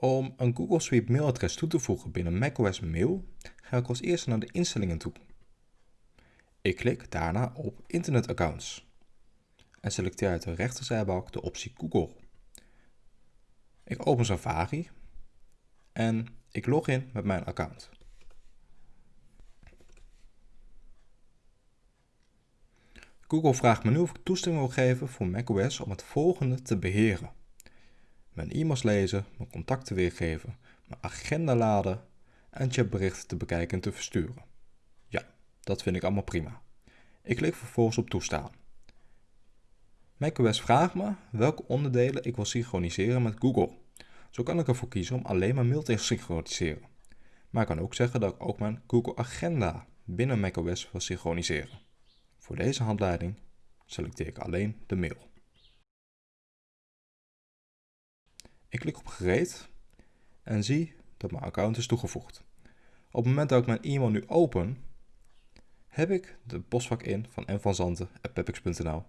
Om een Google Suite mailadres toe te voegen binnen macOS Mail ga ik als eerste naar de instellingen toe. Ik klik daarna op Internetaccounts en selecteer uit de rechterzijbalk de optie Google. Ik open Safari en ik log in met mijn account. Google vraagt me nu of ik toestemming wil geven voor macOS om het volgende te beheren. Mijn e-mails lezen, mijn contacten weergeven, mijn agenda laden en chatberichten te bekijken en te versturen. Ja, dat vind ik allemaal prima. Ik klik vervolgens op toestaan. macOS vraagt me welke onderdelen ik wil synchroniseren met Google. Zo kan ik ervoor kiezen om alleen maar mail te synchroniseren. Maar ik kan ook zeggen dat ik ook mijn Google Agenda binnen macOS wil synchroniseren. Voor deze handleiding selecteer ik alleen de mail. Ik klik op gereed en zie dat mijn account is toegevoegd. Op het moment dat ik mijn e-mail nu open, heb ik de postvak in van mvanzanten.pepix.nl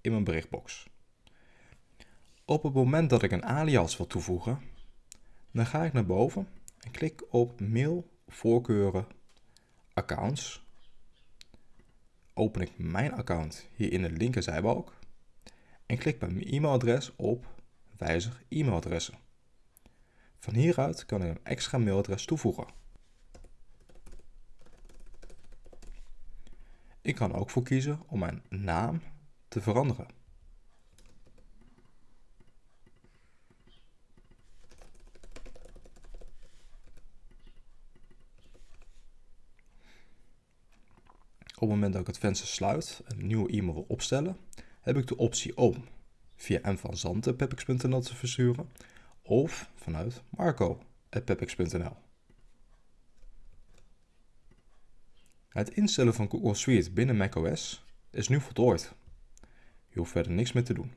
in mijn berichtbox. Op het moment dat ik een alias wil toevoegen, dan ga ik naar boven en klik op mail, voorkeuren, accounts. Open ik mijn account hier in de linkerzijbalk en klik bij mijn e-mailadres op wijzig e-mailadressen. Van hieruit kan ik een extra mailadres toevoegen. Ik kan ook voor kiezen om mijn naam te veranderen. Op het moment dat ik het venster sluit en een nieuwe e-mail wil opstellen, heb ik de optie om via mvanzanten.pepix.nl te versturen of vanuit marco.pepix.nl. Het instellen van Google Suite binnen macOS is nu voltooid. Je hoeft verder niks meer te doen.